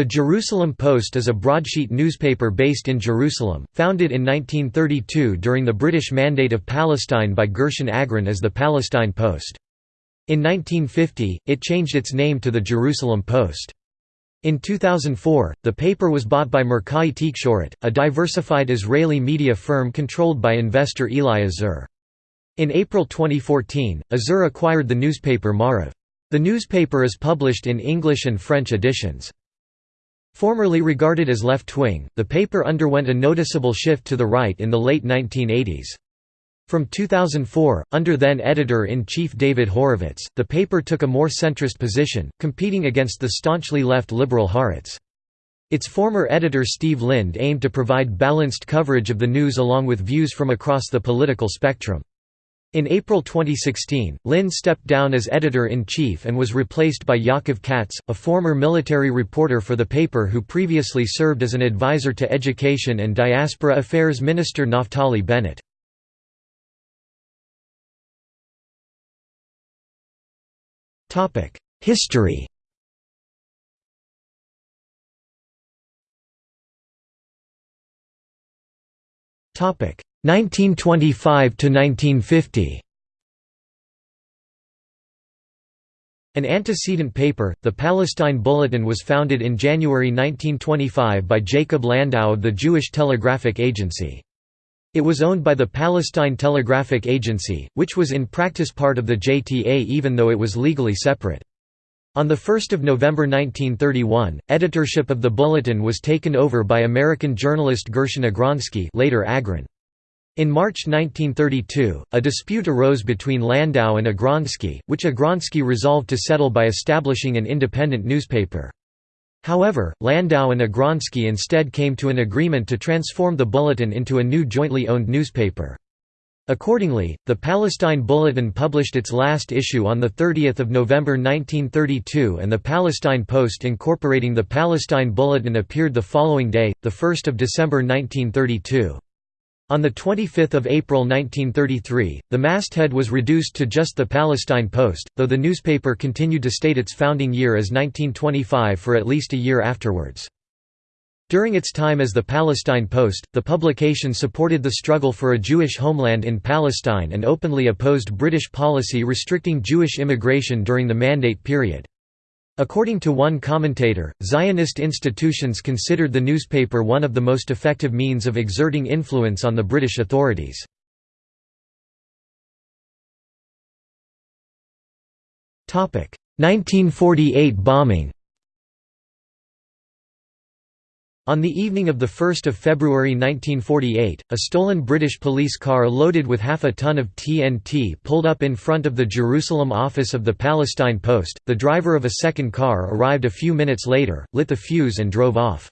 The Jerusalem Post is a broadsheet newspaper based in Jerusalem, founded in 1932 during the British Mandate of Palestine by Gershon Agron as the Palestine Post. In 1950, it changed its name to the Jerusalem Post. In 2004, the paper was bought by Mirkaei Tikshoret, a diversified Israeli media firm controlled by investor Eli Azur. In April 2014, Azur acquired the newspaper Maariv. The newspaper is published in English and French editions. Formerly regarded as left-wing, the paper underwent a noticeable shift to the right in the late 1980s. From 2004, under then editor-in-chief David Horovitz, the paper took a more centrist position, competing against the staunchly left liberal Haaretz. Its former editor Steve Linde aimed to provide balanced coverage of the news along with views from across the political spectrum. In April 2016, Linde stepped down as editor-in-chief and was replaced by Yaakov Katz, a former military reporter for the paper who previously served as an advisor to Education and Diaspora Affairs Minister Naftali Bennett. History Topic 1925 to 1950. An antecedent paper, the Palestine Bulletin was founded in January 1925 by Jacob Landau of the Jewish Telegraphic Agency. It was owned by the Palestine Telegraphic Agency, which was in practice part of the JTA even though it was legally separate. On 1 November 1931, editorship of the Bulletin was taken over by American journalist Gershon Agronsky later Agron. In March 1932, a dispute arose between Landau and Agronsky, which Agronsky resolved to settle by establishing an independent newspaper. However, Landau and Agronsky instead came to an agreement to transform the Bulletin into a new jointly owned newspaper. Accordingly, the Palestine Bulletin published its last issue on 30 November 1932 and the Palestine Post incorporating the Palestine Bulletin appeared the following day, 1 December 1932. On 25 April 1933, the masthead was reduced to just the Palestine Post, though the newspaper continued to state its founding year as 1925 for at least a year afterwards. During its time as the Palestine Post, the publication supported the struggle for a Jewish homeland in Palestine and openly opposed British policy restricting Jewish immigration during the Mandate period. According to one commentator, Zionist institutions considered the newspaper one of the most effective means of exerting influence on the British authorities. Topic: 1948 bombing. On the evening of 1 February 1948, a stolen British police car loaded with half a ton of TNT pulled up in front of the Jerusalem office of the Palestine Post. The driver of a second car arrived a few minutes later, lit the fuse and drove off.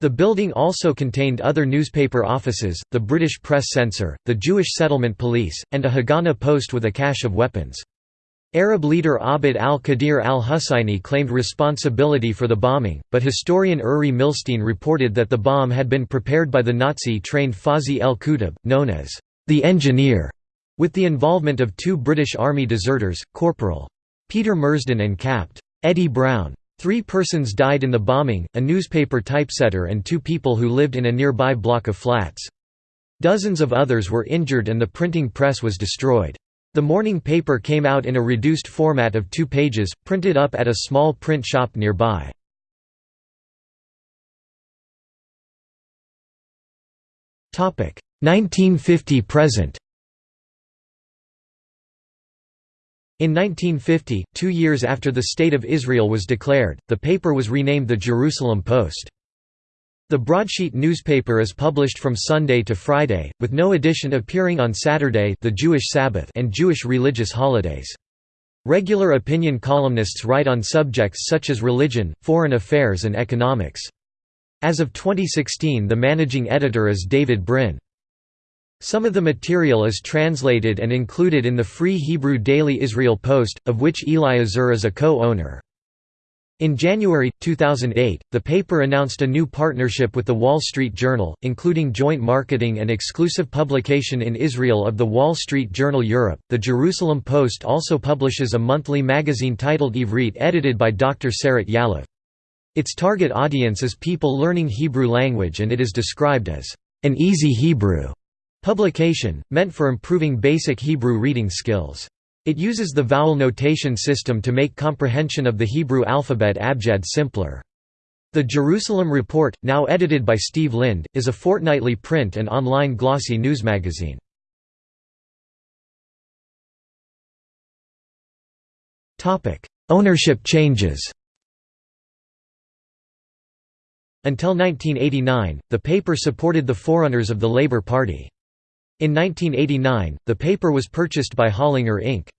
The building also contained other newspaper offices, the British Press Censor, the Jewish Settlement Police, and a Haganah post with a cache of weapons. Arab leader Abd al-Qadir al-Husseini claimed responsibility for the bombing, but historian Uri Milstein reported that the bomb had been prepared by the Nazi-trained Fawzi el-Kutub, known as the engineer, with the involvement of two British Army deserters, Corporal. Peter Mersden and Capt. Eddie Brown. Three persons died in the bombing, a newspaper typesetter and two people who lived in a nearby block of flats. Dozens of others were injured and the printing press was destroyed. The morning paper came out in a reduced format of two pages, printed up at a small print shop nearby. Topic 1950–present. In 1950, two years after the State of Israel was declared, the paper was renamed the Jerusalem Post. The broadsheet newspaper is published from Sunday to Friday, with no edition appearing on Saturday the Jewish Sabbath and Jewish religious holidays. Regular opinion columnists write on subjects such as religion, foreign affairs and economics. As of 2016 the managing editor is David Brinn. Some of the material is translated and included in the Free Hebrew Daily Israel Post, of which Eli Azur is a co-owner. In January, 2008, the paper announced a new partnership with The Wall Street Journal, including joint marketing and exclusive publication in Israel of The Wall Street Journal Europe. The Jerusalem Post also publishes a monthly magazine titled Ivrit edited by Dr. Sarat Yalev. Its target audience is people learning Hebrew language and it is described as an easy Hebrew publication, meant for improving basic Hebrew reading skills. It uses the vowel notation system to make comprehension of the Hebrew alphabet abjad simpler. The Jerusalem Report, now edited by Steve Linde, is a fortnightly print and online glossy news magazine. Ownership changes Until 1989, the paper supported the forerunners of the Labour Party. In 1989, the paper was purchased by Hollinger Inc.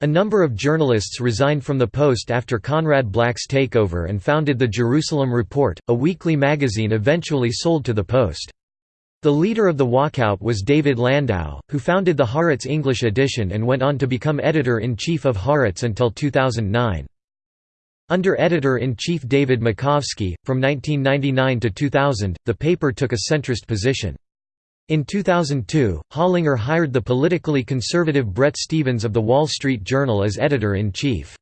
A number of journalists resigned from the Post after Conrad Black's takeover and founded the Jerusalem Report, a weekly magazine eventually sold to the Post. The leader of the walkout was David Landau, who founded the Haaretz English edition and went on to become editor-in-chief of Haaretz until 2009. Under editor-in-chief David Makovsky, from 1999 to 2000, the paper took a centrist position. In 2002, Hollinger hired the politically conservative Bret Stephens of The Wall Street Journal as editor-in-chief.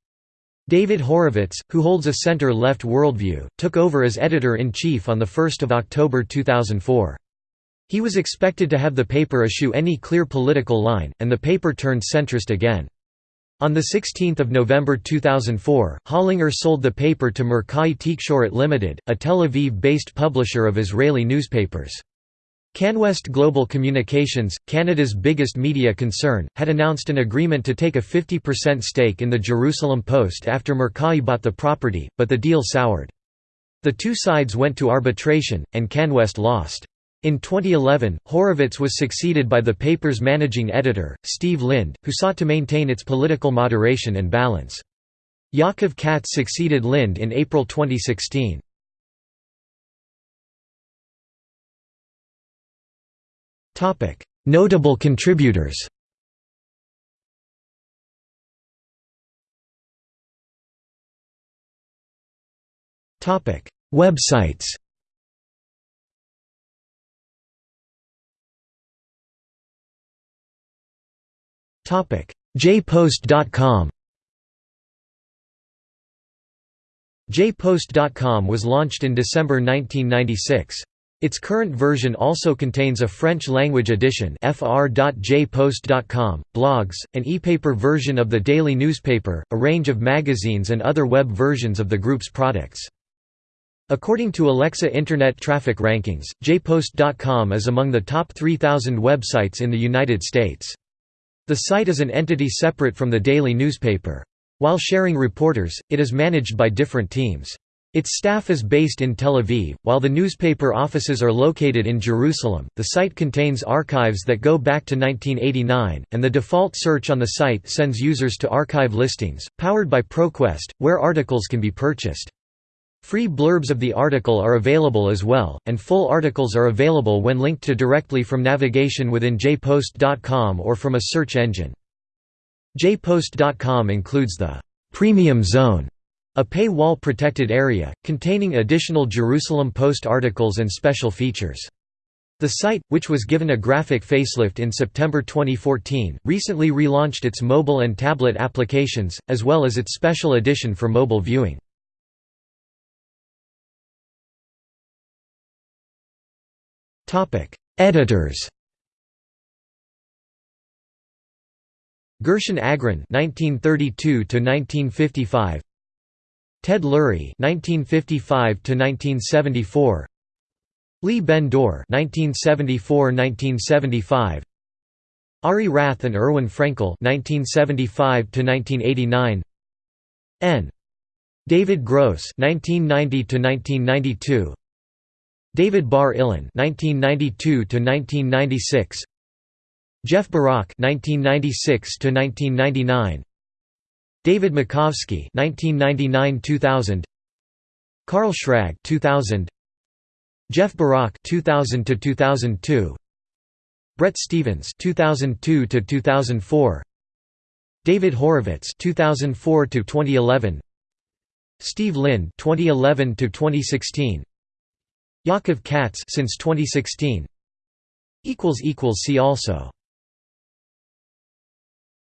David Horovitz, who holds a center-left worldview, took over as editor-in-chief on 1 October 2004. He was expected to have the paper eschew any clear political line, and the paper turned centrist again. On 16 November 2004, Hollinger sold the paper to Mirkaei Tikshoret Limited, a Tel Aviv-based publisher of Israeli newspapers. CanWest Global Communications, Canada's biggest media concern, had announced an agreement to take a 50% stake in the Jerusalem Post after Mirkaei bought the property, but the deal soured. The two sides went to arbitration, and CanWest lost. In 2011, Horovitz was succeeded by the paper's managing editor, Steve Linde, who sought to maintain its political moderation and balance. Yaakov Katz succeeded Linde in April 2016. Notable contributors Topic: Websites Topic: jpost.com jpost.com was launched in December 1996. Its current version also contains a French-language edition fr.jpost.com, blogs, an e-paper version of the daily newspaper, a range of magazines and other web versions of the group's products. According to Alexa Internet Traffic Rankings, jpost.com is among the top 3,000 websites in the United States. The site is an entity separate from the daily newspaper. While sharing reporters, it is managed by different teams. Its staff is based in Tel Aviv, while the newspaper offices are located in Jerusalem. The site contains archives that go back to 1989, and the default search on the site sends users to archive listings, powered by ProQuest, where articles can be purchased. Free blurbs of the article are available as well, and full articles are available when linked to directly from navigation within jpost.com or from a search engine. jpost.com includes the «Premium Zone», a paywall-protected area, containing additional Jerusalem Post articles and special features. The site, which was given a graphic facelift in September 2014, recently relaunched its mobile and tablet applications, as well as its special edition for mobile viewing. Editors Gershon Agron (1932–1955), Ted Lurie (1955–1974), Lee Ben Dor (1974–1975), Ari Rath and Irwin Frenkel (1975–1989), N. David Gross (1990–1992). David Bar Ilan (1992–1996), Jeff Barak (1996–1999), David Makovsky (1999–2000), Carl Schrag (2000), Jeff Barak (2000–2002), Bret Stephens (2002–2004), David Horovitz (2004–2011), Steve Linde (2011–2016). Yaakov Katz since 2016 equals equals see also